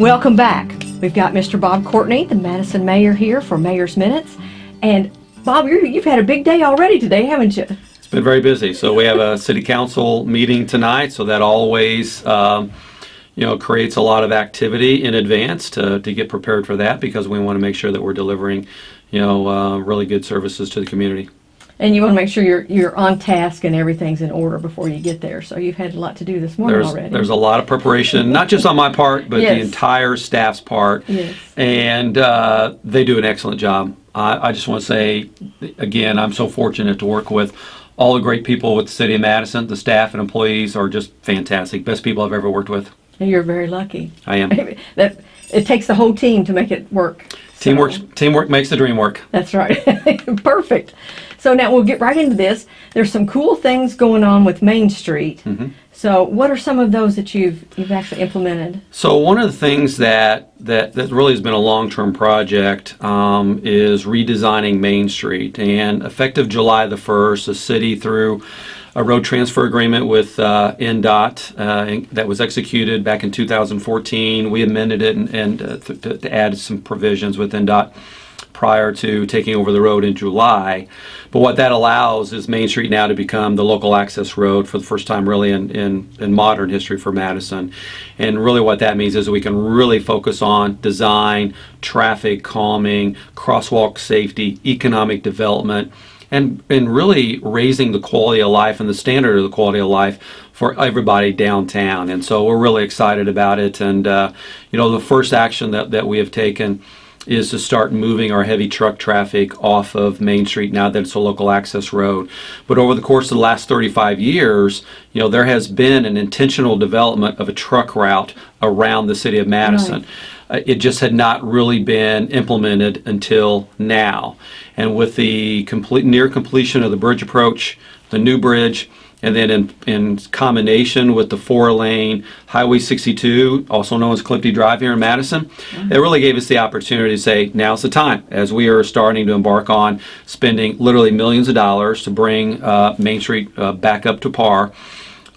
Welcome back. We've got Mr. Bob Courtney, the Madison mayor, here for Mayor's Minutes. And Bob, you're, you've had a big day already today, haven't you? It's been very busy. So we have a city council meeting tonight, so that always, um, you know, creates a lot of activity in advance to, to get prepared for that because we want to make sure that we're delivering, you know, uh, really good services to the community. And you want to make sure you're you're on task and everything's in order before you get there. So you've had a lot to do this morning There's, already. there's a lot of preparation, not just on my part, but the entire staff's part. Yes. And uh, they do an excellent job. I, I just want to say, again, I'm so fortunate to work with all the great people with the city of Madison. The staff and employees are just fantastic. Best people I've ever worked with. And you're very lucky. I am. that it takes the whole team to make it work. So- Teamwork, teamwork makes the dream work. That's right. Perfect. So now we'll get right into this. There's some cool things going on with Main Street. Mm-hmm. So what are some of those that you've you've actually implemented? So one of the things that that, that really has been a long-term project um, is redesigning Main Street. And effective July the 1st, the city through a road transfer agreement with uh, INDOT uh, that was executed back in 2014. We amended it and, and uh, to, to add some provisions with INDOT prior to taking over the road in July. But what that allows is Main Street now to become the local access road for the first time really in, in, in modern history for Madison. And really what that means is we can really focus on design, traffic calming, crosswalk safety, economic development, and, and really raising the quality of life and the standard of the quality of life for everybody downtown. And so we're really excited about it. And, uh, you know, the first action that, that we have taken is to start moving our heavy truck traffic off of Main Street now that it's a local access road. But over the course of the last 35 years, you know, there has been an intentional development of a truck route around the city of Madison. Uh, it just had not really been implemented until now. And with the complete near completion of the bridge approach, the new bridge, and then in, in combination with the four lane Highway 62, also known as Clifty Drive here in Madison, it really gave us the opportunity to say, now's the time, as we are starting to embark on spending literally millions of dollars to bring uh, Main Street uh, back up to par.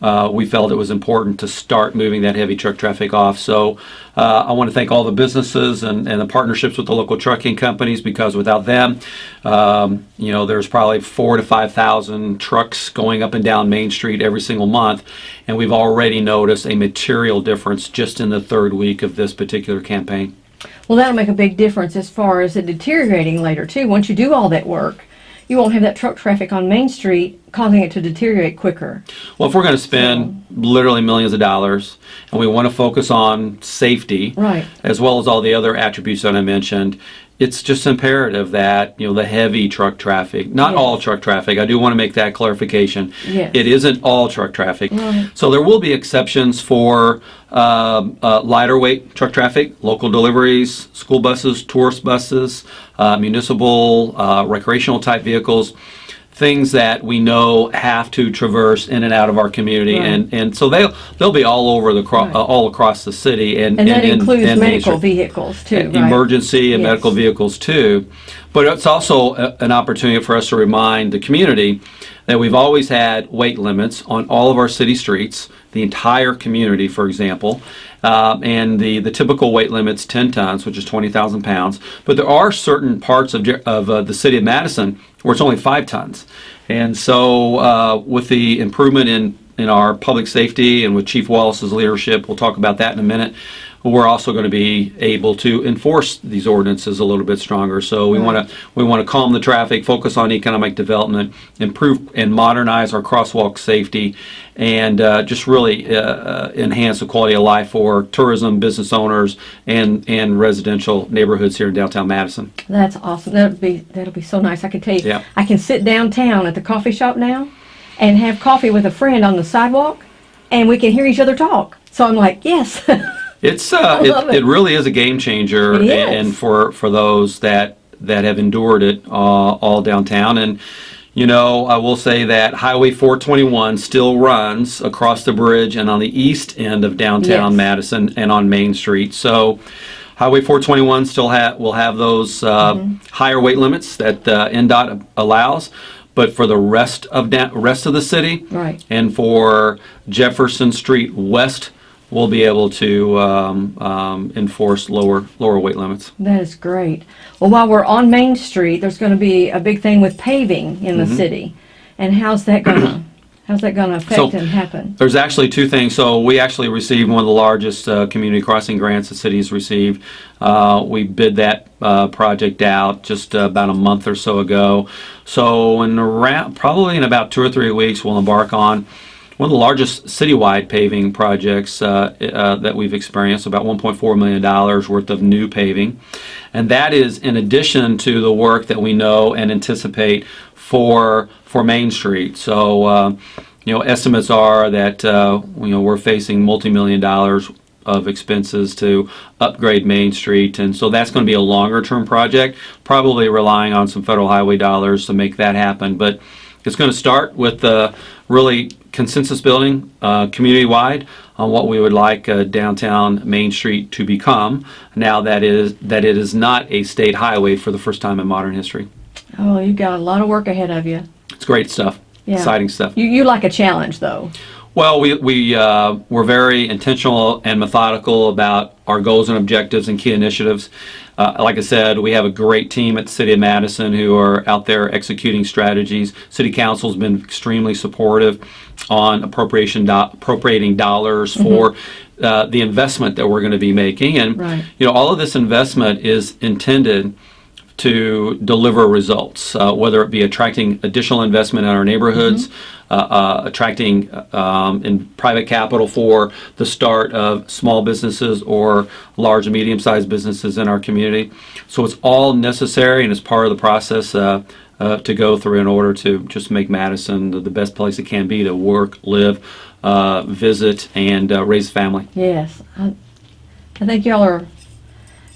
Uh, we felt it was important to start moving that heavy truck traffic off. So uh, I want to thank all the businesses and, and the partnerships with the local trucking companies because without them, um, you know, there's probably four to 5,000 trucks going up and down Main Street every single month. And we've already noticed a material difference just in the third week of this particular campaign. Well, that'll make a big difference as far as it deteriorating later too. Once you do all that work, you won't have that truck traffic on Main Street causing it to deteriorate quicker. Well, if we're going to spend literally millions of dollars and we want to focus on safety, Right. as well as all the other attributes that I mentioned, it's just imperative that you know the heavy truck traffic, not Yes. all truck traffic. I do want to make that clarification. Yes. It isn't all truck traffic. So there will be exceptions for um, uh, lighter weight truck traffic, local deliveries, school buses, tourist buses, uh, municipal, uh, recreational type vehicles. Things that we know have to traverse in and out of our community, Right. and, and so they'll they'll be all over the Right. uh, all across the city, and And that and- includes and medical vehicles too, right? emergency and Yes. medical vehicles too. But it's also a, an opportunity for us to remind the community that we've always had weight limits on all of our city streets, the entire community, for example. Um, and the, the typical weight limit's 10 tons, which is 20,000 pounds. But there are certain parts of, of uh, the city of Madison where it's only 5 tons. And so, uh, with the improvement in, in our public safety and with Chief Wallace's leadership, we'll talk about that in a minute we're also going to be able to enforce these ordinances a little bit stronger. So we want to we want to calm the traffic, focus on economic development, improve and modernize our crosswalk safety, and uh, just really uh, uh, enhance the quality of life for tourism, business owners, and and residential neighborhoods here in downtown Madison. That's awesome. That'll be that'll be so nice. I can tell you, Yeah. I can sit downtown at the coffee shop now, and have coffee with a friend on the sidewalk, and we can hear each other talk. So I'm like, yes, It's uh, it, it. it really is a game changer, and, for for those that that have endured it uh, all downtown. And you know, I will say that Highway 421 still runs across the bridge and on the east end of downtown Yes. Madison and on Main Street. So. Highway 421 still ha- will have those uh, Mm-hmm. higher weight limits that uh, INDOT allows, but for the rest of rest of the city, Right. and for Jefferson Street West we'll be able to um, um, enforce lower lower weight limits. That is great. Well, while we're on Main Street, there's going to be a big thing with paving in the city. And how's that going to how's that going to affect. So- and happen? There's actually two things. So we actually received one of the largest uh, community crossing grants the city's received. Uh, we bid that uh, project out just uh, about a month or so ago. So in around, probably in about two or three weeks, we'll embark on one of the largest citywide paving projects uh, uh, that we've experienced, about $1.4 million worth of new paving. And that is in addition to the work that we know and anticipate for, for Main Street. So, uh, you know, estimates are that, uh, you know, we're facing multi-million dollars of expenses to upgrade Main Street. And so that's going to be a longer term project, probably relying on some federal highway dollars to make that happen. But it's going to start with uh, really consensus building uh, community wide on what we would like uh, downtown Main Street to become now that is that it is not a state highway for the first time in modern history. Oh, you've got a lot of work ahead of you. It's great stuff, Yeah. exciting stuff. You you like a challenge though. Well, we, we, uh, we're very intentional and methodical about our goals and objectives and key initiatives. Uh, like I said, we have a great team at the City of Madison who are out there executing strategies. City Council's been extremely supportive on appropriation do- appropriating dollars for uh, the investment that we're going to be making. And, Right. you know, all of this investment is intended to deliver results, uh, whether it be attracting additional investment in our neighborhoods, uh, uh, attracting um, in private capital for the start of small businesses or large and medium-sized businesses in our community. So it's all necessary and it's part of the process uh, uh, to go through in order to just make Madison the, the best place it can be to work, live, uh, visit, and uh, raise a family. Yes. I, I think y'all are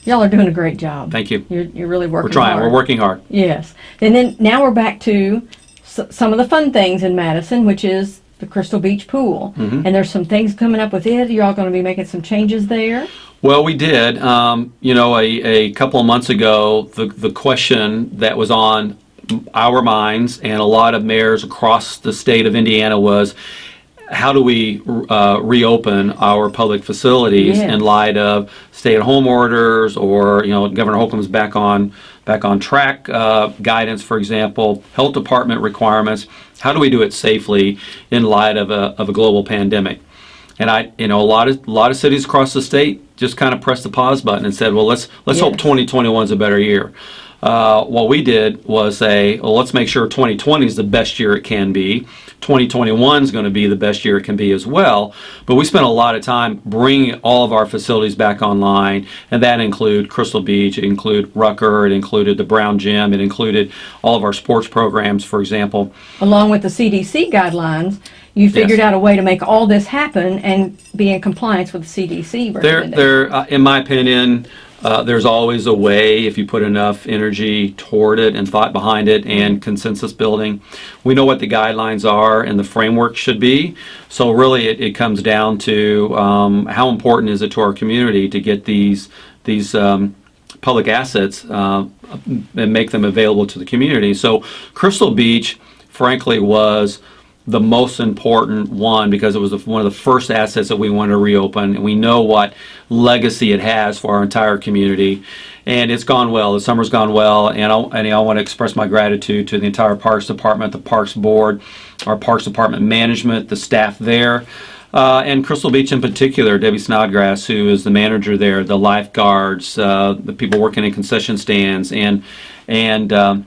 y'all are doing a great job. Thank you. You're you're really working We're trying. hard. We're working hard. Yes. And then now we're back to s- some of the fun things in Madison, which is the Crystal Beach Pool. Mm-hmm. And there's some things coming up with it. You're all going to be making some changes there. Well, we did. Um, you know, a, a couple of months ago, the, the question that was on our minds and a lot of mayors across the state of Indiana was how do we uh, reopen our public facilities Yes. in light of stay-at-home orders or you know Governor Holcomb's back on back on track uh, guidance, for example, health department requirements. How do we do it safely in light of a, of a global pandemic? And I, you know, a lot of a lot of cities across the state just kind of pressed the pause button and said, well, let's let's hope 2021 is a better year. Uh, what we did was say, well, let's make sure 2020 is the best year it can be. 2021 is going to be the best year it can be as well. But we spent a lot of time bringing all of our facilities back online, and that include Crystal Beach, it included Rucker, it included the Brown Gym, it included all of our sports programs, for example. Along with the CDC guidelines, you figured out a way to make all this happen and be in compliance with the CDC There, there, uh, in my opinion, uh, there's always a way if you put enough energy toward it and thought behind it and consensus building. We know what the guidelines are and the framework should be. So really, it, it comes down to um, how important is it to our community to get these these um, public assets uh, and make them available to the community. So Crystal Beach, frankly, was the most important one because it was one of the first assets that we wanted to reopen, and we know what legacy it has for our entire community. And it's gone well. The summer's gone well, and I, and I want to express my gratitude to the entire Parks Department, the Parks Board, our Parks Department management, the staff there, uh, and Crystal Beach in particular. Debbie Snodgrass, who is the manager there, the lifeguards, uh, the people working in concession stands, and and um,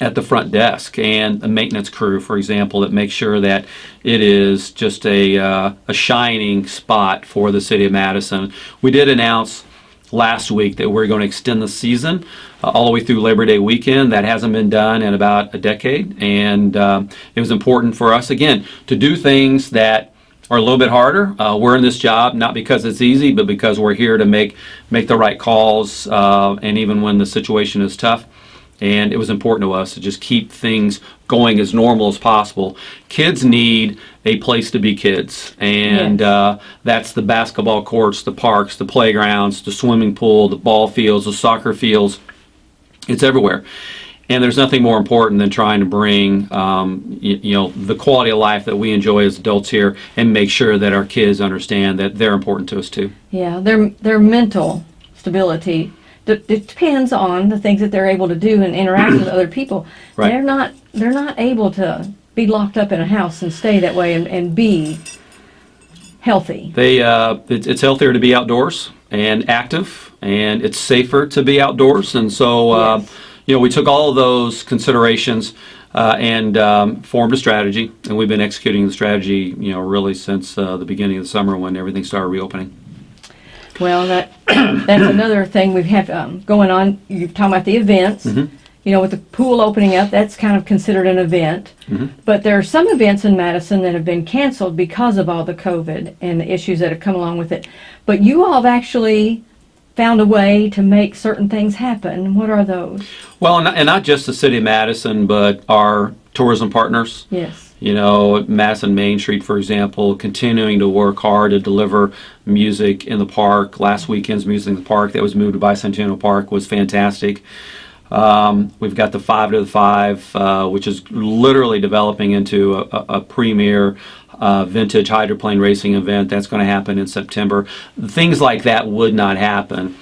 at the front desk and a maintenance crew, for example, that makes sure that it is just a, uh, a shining spot for the city of Madison. We did announce last week that we're going to extend the season uh, all the way through Labor Day weekend. That hasn't been done in about a decade, and uh, it was important for us again to do things that are a little bit harder. Uh, we're in this job not because it's easy, but because we're here to make make the right calls, uh, and even when the situation is tough and it was important to us to just keep things going as normal as possible. Kids need a place to be kids, and Yes. uh, that's the basketball courts, the parks, the playgrounds, the swimming pool, the ball fields, the soccer fields. It's everywhere. And there's nothing more important than trying to bring, um, you, you know, the quality of life that we enjoy as adults here, and make sure that our kids understand that they're important to us too. Yeah, their their mental stability it depends on the things that they're able to do and interact with other people. Right. They're not they're not able to be locked up in a house and stay that way and, and be healthy. They, uh, it's, it's healthier to be outdoors and active, and it's safer to be outdoors. And so, uh, Yes. you know, we took all of those considerations uh, and um, formed a strategy, and we've been executing the strategy, you know, really since uh, the beginning of the summer when everything started reopening. Well, that that's another thing we have um, going on. You're talking about the events. You know, with the pool opening up, that's kind of considered an event. But there are some events in Madison that have been canceled because of all the COVID and the issues that have come along with it. But you all have actually found a way to make certain things happen. What are those? Well, and not just the city of Madison, but our tourism partners. Yes. You know, Madison Main Street, for example, continuing to work hard to deliver music in the park. Last weekend's music in the park that was moved to Bicentennial Park was fantastic. Um, we've got the Five to the Five, uh, which is literally developing into a, a, a premier uh, vintage hydroplane racing event. That's going to happen in September. Things like that would not happen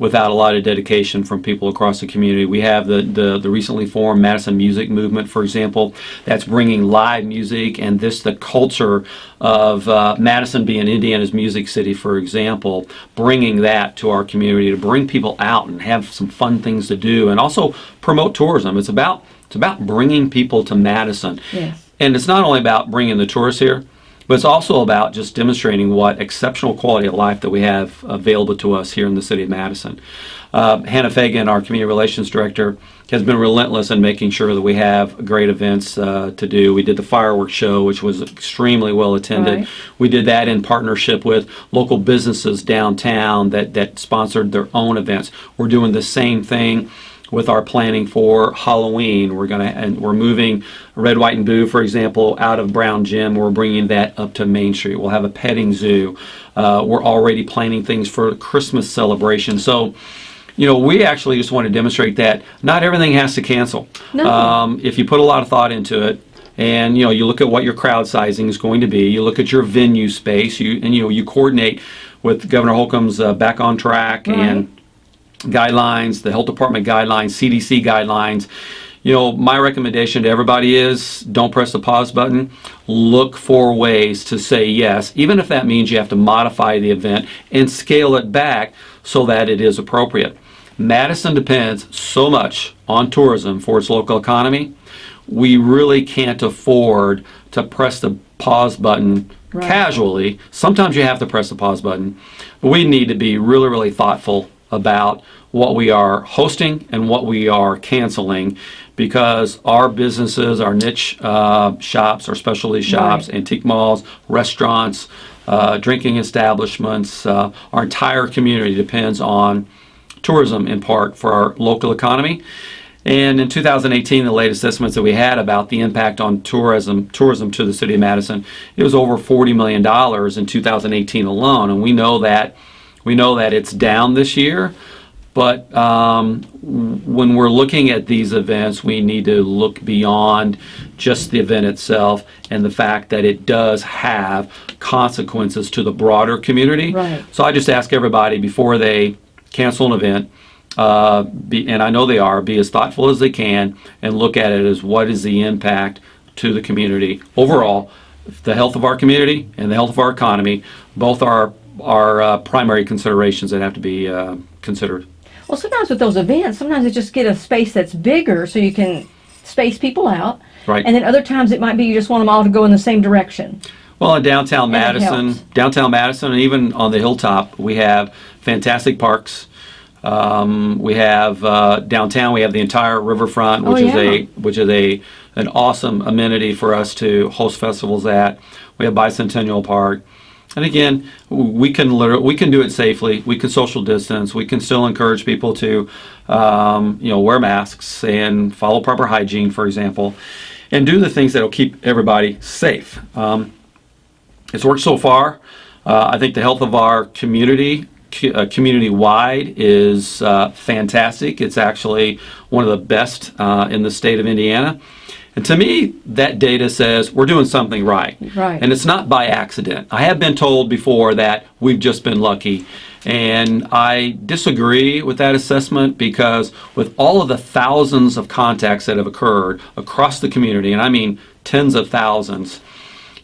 without a lot of dedication from people across the community. We have the, the, the recently formed Madison Music Movement, for example, that's bringing live music and this, the culture of uh, Madison being Indiana's music city, for example, bringing that to our community to bring people out and have some fun things to do and also promote tourism. It's about, it's about bringing people to Madison. Yes. And it's not only about bringing the tourists here, but it's also about just demonstrating what exceptional quality of life that we have available to us here in the city of Madison. Uh, Hannah Fagan, our community relations director, has been relentless in making sure that we have great events uh, to do. We did the fireworks show, which was extremely well attended. Right. We did that in partnership with local businesses downtown that, that sponsored their own events. We're doing the same thing with our planning for Halloween. We're gonna and we're moving Red, White, and Boo, for example, out of Brown Gym. We're bringing that up to Main Street. We'll have a petting zoo. Uh, we're already planning things for Christmas celebration. So. You know, we actually just want to demonstrate that not everything has to cancel. No. Um, if you put a lot of thought into it, and you know, you look at what your crowd sizing is going to be, you look at your venue space, you and you know, you coordinate with Governor Holcomb's uh, back on track Right. and guidelines, the health department guidelines, CDC guidelines. You know, my recommendation to everybody is don't press the pause button. Look for ways to say yes, even if that means you have to modify the event and scale it back so that it is appropriate. Madison depends so much on tourism for its local economy. We really can't afford to press the pause button Right. casually. Sometimes you have to press the pause button, but we need to be really, really thoughtful about what we are hosting and what we are canceling because our businesses, our niche uh, shops, our specialty shops, Right. antique malls, restaurants, uh, drinking establishments, uh, our entire community depends on tourism in part for our local economy. And in 2018, the latest estimates that we had about the impact on tourism tourism to the city of Madison, it was over 40 million dollars in 2018 alone. And we know that we know that it's down this year. But um, when we're looking at these events, we need to look beyond just the event itself and the fact that it does have consequences to the broader community. Right. So I just ask everybody before they cancel an event, uh, be, and I know they are, be as thoughtful as they can and look at it as what is the impact to the community overall, the health of our community and the health of our economy. Both are are uh, primary considerations that have to be uh, considered. Well, sometimes with those events, sometimes they just get a space that's bigger so you can space people out. Right. And then other times it might be you just want them all to go in the same direction. Well, in downtown Madison, downtown Madison, and even on the hilltop, we have fantastic parks. Um, we have uh, downtown. We have the entire riverfront, Oh, which is a which is a an awesome amenity for us to host festivals at. We have Bicentennial Park, and again, we can we can do it safely. We can social distance. We can still encourage people to, um, you know, wear masks and follow proper hygiene, for example, and do the things that will keep everybody safe. Um, it's worked so far. Uh, I think the health of our community uh, community-wide is uh, fantastic. It's actually one of the best uh, in the state of Indiana. And to me, that data says we're doing something right. Right. And it's not by accident. I have been told before that we've just been lucky. And I disagree with that assessment because with all of the thousands of contacts that have occurred across the community, and I mean tens of thousands,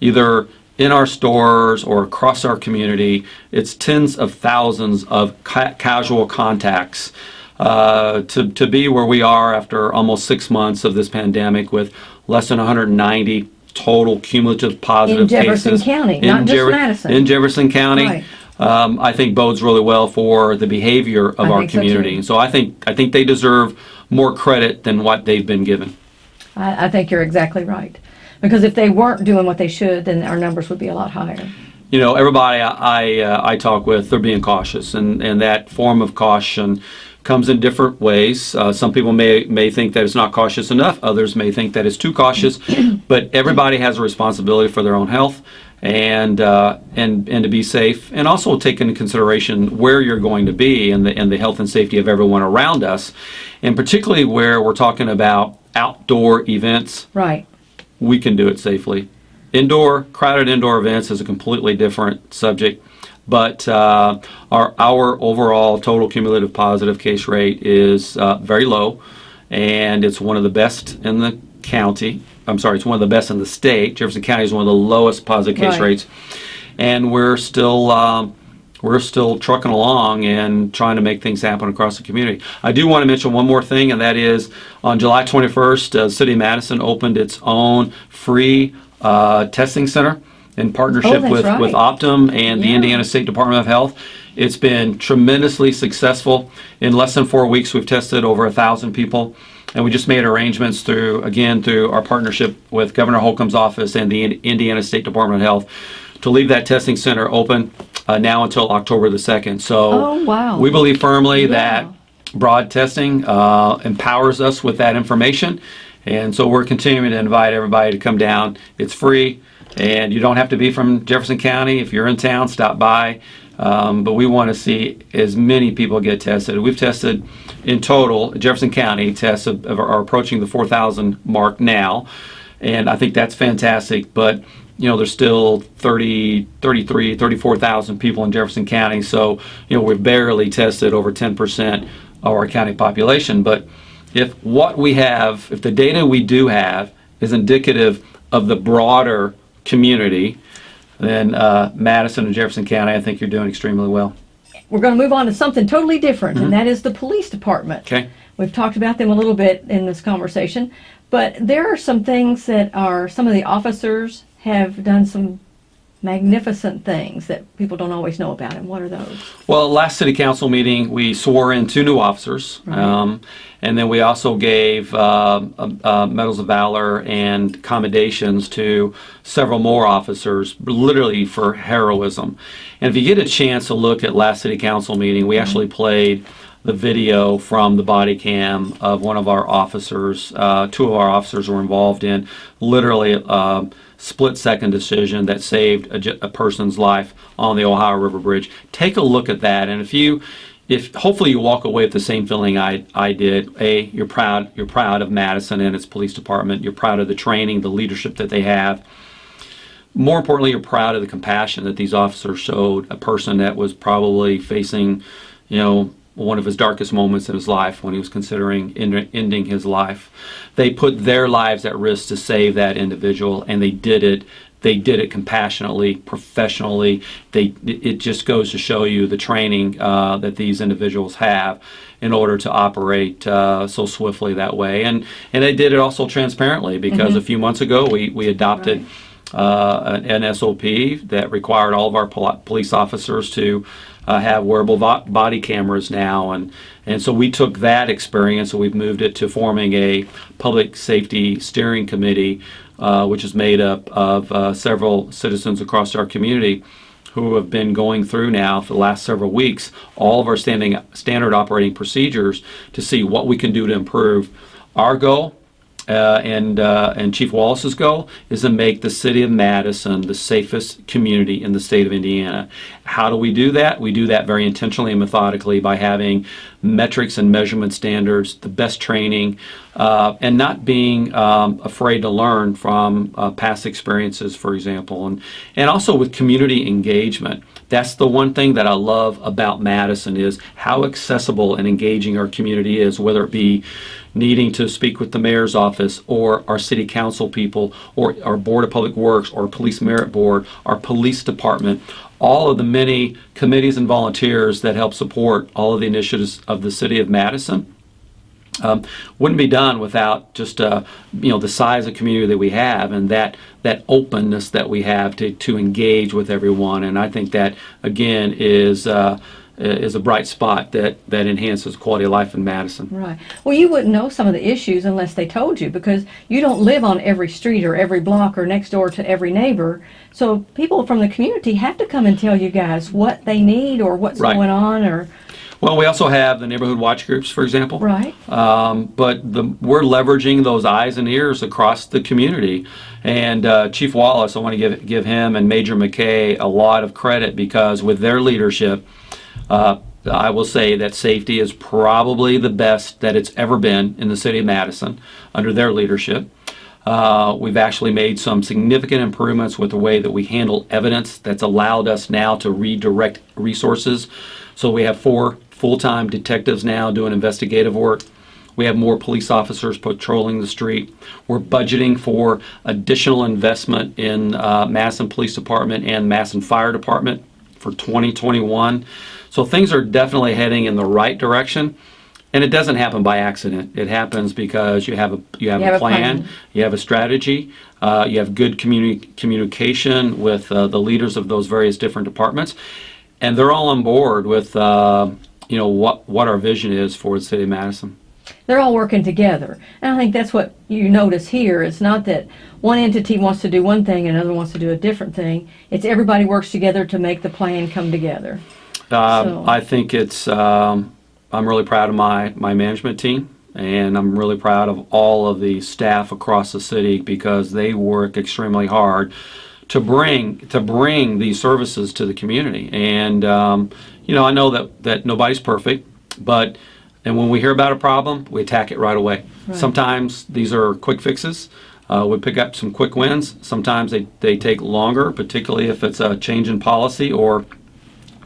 either in our stores or across our community, it's tens of thousands of ca- casual contacts. Uh, to, to be where we are after almost six months of this pandemic with less than 190 total cumulative positive cases. in Jefferson cases County, not just Madison. in Jefferson County, Right. um, I think bodes really well for the behavior of I our think so, community. So I think I think they deserve more credit than what they've been given. I, I think you're exactly right. Because if they weren't doing what they should, then our numbers would be a lot higher. you know, everybody I I, uh, I talk with, they're being cautious, and, and that form of caution comes in different ways. Uh, some people may may think that it's not cautious enough. Others may think that it's too cautious. but everybody has a responsibility for their own health. And, uh, and and to be safe, and also take into consideration where you're going to be and the and the health and safety of everyone around us, and particularly where we're talking about outdoor events Right. we can do it safely. Indoor, crowded indoor events is a completely different subject, but uh, our, our overall total cumulative positive case rate is uh, very low, and it's one of the best in the county. I'm sorry, it's one of the best in the state. Jefferson County is one of the lowest positive case Right. rates, and we're still um, we're still trucking along and trying to make things happen across the community. I do want to mention one more thing, and that is on July 21st, uh, City of Madison opened its own free uh, testing center in partnership Oh, with, right. with Optum and the Indiana State Department of Health. It's been tremendously successful. In less than four weeks, we've tested over a thousand people. And we just made arrangements through, again, through our partnership with Governor Holcomb's office and the Indiana State Department of Health to leave that testing center open uh, now until October the 2nd. So Oh, wow. we believe firmly Yeah. that broad testing uh, empowers us with that information. And so we're continuing to invite everybody to come down. It's free, and you don't have to be from Jefferson County. If you're in town, stop by. Um, but we want to see as many people get tested. We've tested in total, Jefferson County tests are approaching the 4,000 mark now. And I think that's fantastic. But, you know, there's still 30, 33, 34,000 people in Jefferson County. So, you know, we've barely tested over 10% of our county population. But if what we have, if the data we do have is indicative of the broader community, then uh, Madison and Jefferson County, I think you're doing extremely well. We're going to move on to something totally different, and that is the police department. Mm-hmm. Okay. We've talked about them a little bit in this conversation, but there are some things that are, some of the officers have done some magnificent things that people don't always know about. And what are those? Well, last city council meeting, we swore in two new officers. Um, and then we also gave uh, uh, uh, medals of valor and commendations to several more officers, literally for heroism. And if you get a chance to look at last city council meeting, we actually played the video from the body cam of one of our officers. Uh, two of our officers were involved in literally a split second decision that saved a, a person's life on the Ohio River Bridge. Take a look at that, and if you, if hopefully you walk away with the same feeling I, I did. A, you're proud, you're proud of Madison and its police department. You're proud of the training, the leadership that they have more importantly, you're proud of the compassion that these officers showed a person that was probably facing, you know, one of his darkest moments in his life when he was considering end- ending his life. They put their lives at risk to save that individual, and they did it. They did it compassionately, professionally. They it just goes to show you the training uh, that these individuals have in order to operate uh, so swiftly that way, and and they did it also transparently because a few months ago we we adopted uh, an an SOP that required all of our pol- police officers to uh, have wearable body cameras now, and and so we took that experience and we've moved it to forming a public safety steering committee, uh, which is made up of uh, several citizens across our community who have been going through now for the last several weeks all of our standing standard operating procedures to see what we can do to improve. Our goal uh, and uh, and Chief Wallace's goal is to make the city of Madison the safest community in the state of Indiana. How do we do that? We do that very intentionally and methodically by having metrics and measurement standards, the best training, uh, and not being um, afraid to learn from uh, past experiences, for example, and and also with community engagement. That's the one thing that I love about Madison is how accessible and engaging our community is, whether it be needing to speak with the mayor's office or our city council people or our board of public works or police merit board, our police department, all of the many committees and volunteers that help support all of the initiatives of the city of Madison. Um, wouldn't be done without just uh, you know the size of community that we have and that that openness that we have to, to engage with everyone and I think that again is uh, is a bright spot that that enhances quality of life in Madison. Right. Well, you wouldn't know some of the issues unless they told you because you don't live on every street or every block or next door to every neighbor. So people from the community have to come and tell you guys what they need or what's Right. going on or Well, we also have the neighborhood watch groups, for example. right. Um, but the, we're leveraging those eyes and ears across the community. And uh, Chief Wallace, I want to give give him and Major McKay a lot of credit because with their leadership, uh, I will say that safety is probably the best that it's ever been in the city of Madison under their leadership. Uh, we've actually made some significant improvements with the way that we handle evidence that's allowed us now to redirect resources. So we have four full-time detectives now doing investigative work. We have more police officers patrolling the street. We're budgeting for additional investment in uh, Madison Police Department and Madison Fire Department for 2021. So things are definitely heading in the right direction. And it doesn't happen by accident. It happens because you have a you have, You have a a plan, plan. you have a strategy, uh, you have good communi- communication with uh, the leaders of those various different departments, and they're all on board with uh, you know what what our vision is for the city of Madison. They're all working together. And I think that's what you notice here. It's not that one entity wants to do one thing and another wants to do a different thing. It's everybody works together to make the plan come together. Uh, So- I think it's. Um, I'm really proud of my my management team, and I'm really proud of all of the staff across the city because they work extremely hard to bring to bring these services to the community. And um, you know, I know that that nobody's perfect, but and when we hear about a problem, we attack it right away. Right. Sometimes these are quick fixes. Uh, we pick up some quick wins. Sometimes they, they take longer, particularly if it's a change in policy or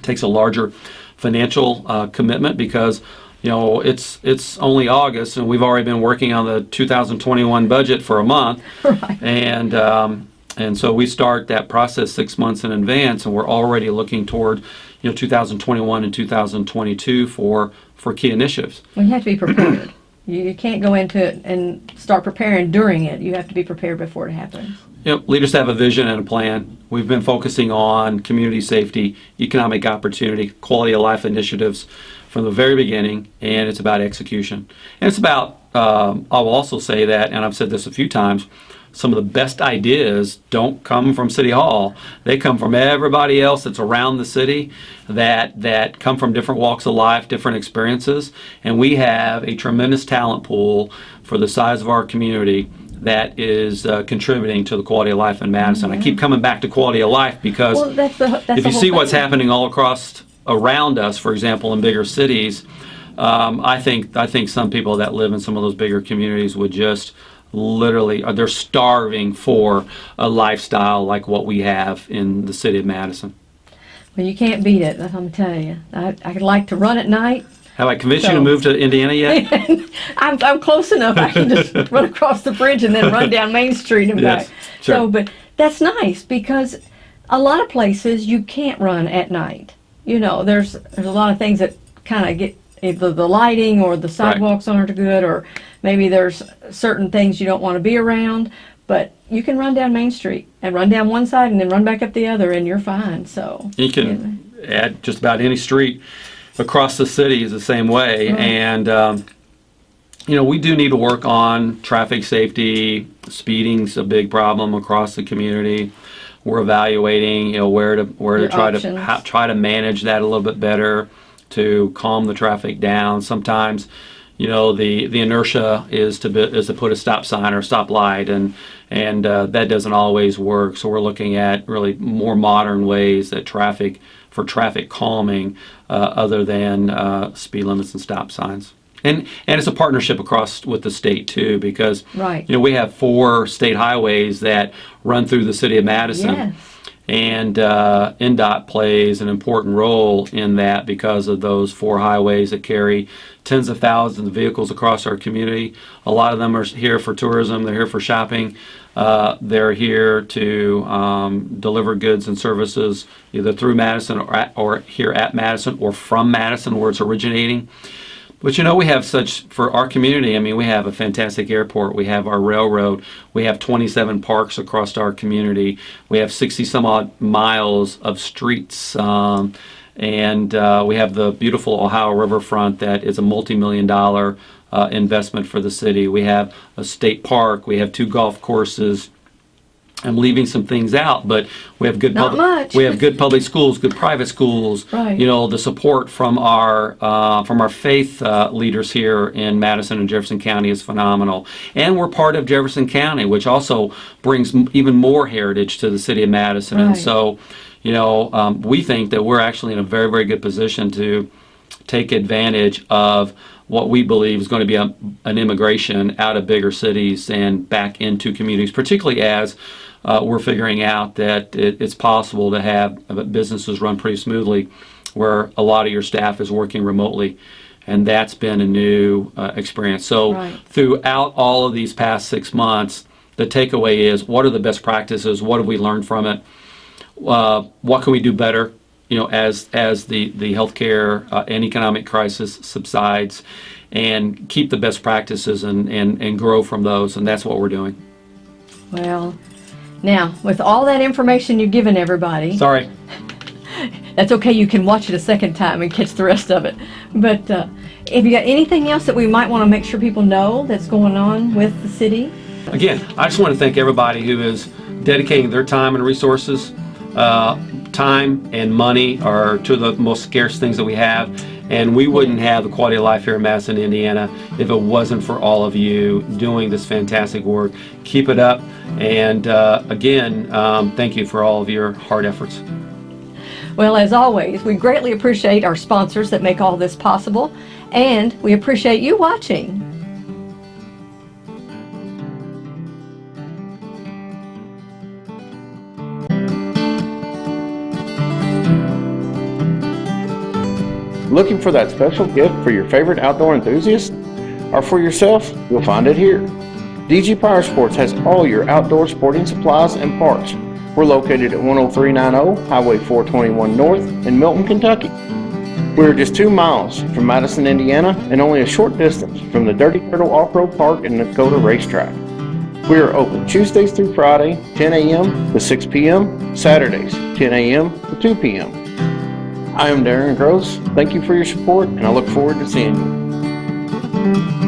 takes a larger financial uh, commitment because you know it's it's only August and we've already been working on the 2021 budget for a month, Right. and um, and so we start that process six months in advance, and we're already looking toward you know 2021 and 2022 for for key initiatives. Well, you have to be prepared. You, you can't go into it and start preparing during it. You have to be prepared before it happens. Know, leaders have a vision and a plan. We've been focusing on community safety, economic opportunity, quality of life initiatives from the very beginning, and it's about execution. And it's about, um, I will also say that, and I've said this a few times, some of the best ideas don't come from City Hall. They come from everybody else that's around the city that, that come from different walks of life, different experiences. And we have a tremendous talent pool for the size of our community that is uh, contributing to the quality of life in Madison. I keep coming back to quality of life because Well, that's the that's if you see what's happening all across around us, for example, in bigger cities, um, I think I think some people that live in some of those bigger communities would just literally uh, they're starving for a lifestyle like what we have in the city of Madison. Well, you can't beat it. That's what I'm telling you. I I like to run at night. Have I convinced you to move to Indiana yet? I'm, I'm close enough. I can just run across the bridge and then run down Main Street and Yes, back. sure. So, but that's nice because a lot of places you can't run at night. You know, there's there's a lot of things that kind of get either the lighting or the sidewalks aren't good, or maybe there's certain things you don't want to be around. But you can run down Main Street and run down one side and then run back up the other, and you're fine. So You can add just about any street across the city is the same way. Right. And, um, you know, we do need to work on traffic safety. Speeding's a big problem across the community. We're evaluating, you know, where to where to try options. to how, try to manage that a little bit better to calm the traffic down. Sometimes, you know, the, the inertia is to be, is to put a stop sign or stop light, and and uh, that doesn't always work. So we're looking at really more modern ways that traffic for traffic calming, uh, other than uh, speed limits and stop signs. And and it's a partnership across with the state too, because Right. you know we have four state highways that run through the city of Madison. Yes. And uh, INDOT plays an important role in that because of those four highways that carry tens of thousands of vehicles across our community. A lot of them are here for tourism, they're here for shopping, uh, they're here to um, deliver goods and services either through Madison or, at, or here at Madison or from Madison where it's originating. But you know, we have such, for our community, I mean, we have a fantastic airport, we have our railroad, we have 27 parks across our community, we have 60 some odd miles of streets, um, and uh, we have the beautiful Ohio riverfront that is a multi million dollar uh, investment for the city. We have a state park, we have two golf courses. I'm leaving some things out, but we have good Not public, much. we have good public schools, good private schools. Right. You know, the support from our uh, from our faith uh, leaders here in Madison and Jefferson County is phenomenal, and we're part of Jefferson County, which also brings even more heritage to the city of Madison. Right. And so, you know, um, we think that we're actually in a very very good position to take advantage of what we believe is going to be a, an immigration out of bigger cities and back into communities, particularly as uh, we're figuring out that it, it's possible to have uh, businesses run pretty smoothly where a lot of your staff is working remotely. And that's been a new uh, experience. So, Right. throughout all of these past six months, the takeaway is what are the best practices? What have we learned from it? uh, what can we do better? You know, as as the the healthcare uh, and economic crisis subsides, and keep the best practices and, and and grow from those, and that's what we're doing. Well, now, with all that information you've given everybody, Sorry. that's okay. You can watch it a second time and catch the rest of it. But uh, if you got anything else that we might want to make sure people know that's going on with the city, Again, I just want to thank everybody who is dedicating their time and resources. Uh, time and money are two of the most scarce things that we have, and we wouldn't have the quality of life here in Madison, Indiana, if it wasn't for all of you doing this fantastic work. Keep it up, and uh, again, um, thank you for all of your hard efforts. well, as always, we greatly appreciate our sponsors that make all this possible, and we appreciate you watching. Looking for that special gift for your favorite outdoor enthusiast? Or for yourself? You'll find it here. DG Power Sports has all your outdoor sporting supplies and parts. We're located at 10390 Highway 421 North in Milton, Kentucky. We're just two miles from Madison, Indiana, and only a short distance from the Dirty Turtle Off-Road Park and Dakota Racetrack. We are open Tuesdays through Friday, 10 a.m. to 6 p.m., Saturdays, 10 a.m. to 2 p.m. I am Darren Gross. Thank you for your support, and I look forward to seeing you.